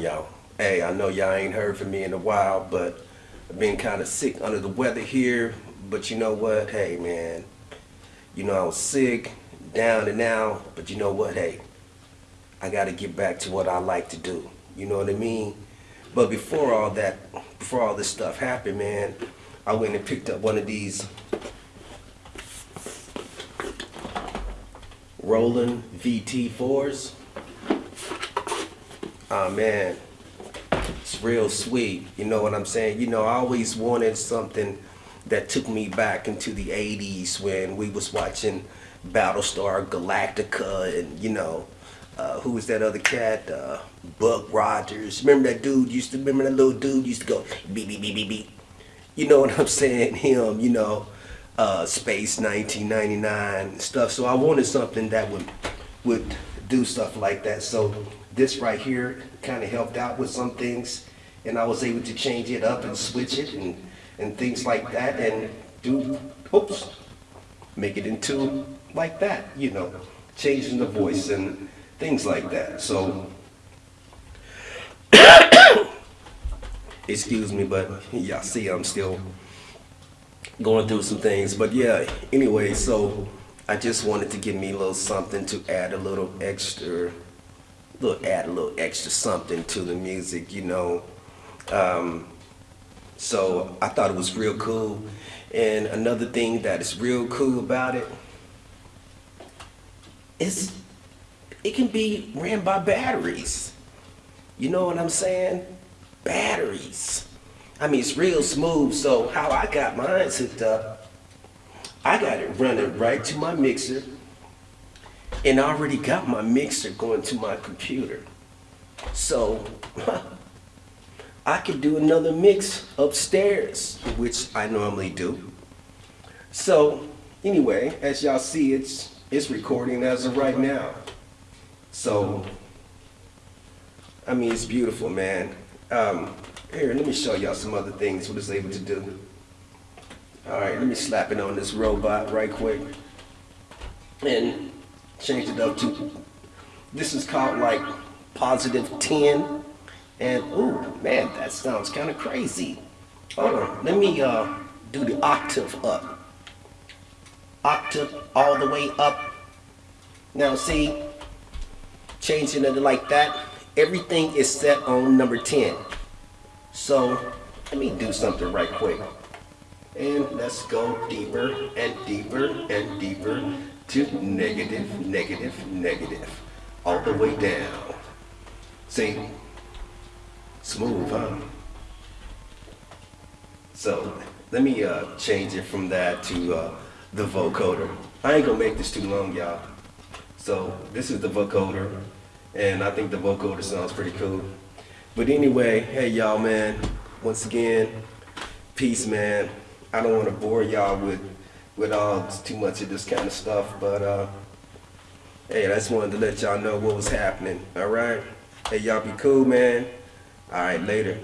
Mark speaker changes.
Speaker 1: y'all? Hey, I know y'all ain't heard from me in a while, but I've been kind of sick under the weather here. But you know what? Hey, man. You know, I was sick, down and out. But you know what? Hey, I got to get back to what I like to do. You know what I mean? But before all that, before all this stuff happened, man, I went and picked up one of these Roland VT4s. Oh man, it's real sweet. You know what I'm saying? You know, I always wanted something that took me back into the 80s when we was watching Battlestar Galactica and, you know, uh, who was that other cat? Uh, Buck Rogers. Remember that dude used to, remember that little dude used to go beep, beep, beep, beep, beep. You know what I'm saying? Him, you know, uh, Space 1999 stuff. So I wanted something that would, would do stuff like that. So this right here kind of helped out with some things and I was able to change it up and switch it and, and things like that and do, oops, make it into like that, you know, changing the voice and things like that. So, excuse me, but y'all see I'm still going through some things. But yeah, anyway, so I just wanted to give me a little something to add a little extra, little add a little extra something to the music, you know. Um, so I thought it was real cool. And another thing that is real cool about it is it can be ran by batteries. You know what I'm saying? Batteries. I mean, it's real smooth. So how I got mine hooked up, I got it running right to my mixer. And I already got my mixer going to my computer. So I could do another mix upstairs, which I normally do. So anyway, as y'all see, it's, it's recording as of right now. So, I mean, it's beautiful, man. Um, here, let me show y'all some other things what it's able to do. All right, let me slap it on this robot right quick. And change it up to, this is called like positive 10. And, ooh, man, that sounds kind of crazy. Hold on, let me uh, do the octave up. Octave all the way up. Now see, changing it like that, everything is set on number 10. So let me do something right quick. And let's go deeper and deeper and deeper to negative, negative, negative. All the way down. See? Smooth, huh? So let me uh, change it from that to uh, the vocoder. I ain't gonna make this too long, y'all. So this is the vocoder, and I think the vocoder sounds pretty cool. But anyway, hey y'all, man. Once again, peace, man. I don't want to bore y'all with with all too much of this kind of stuff, but uh, hey, I just wanted to let y'all know what was happening. All right. Hey, y'all be cool, man. All right, later.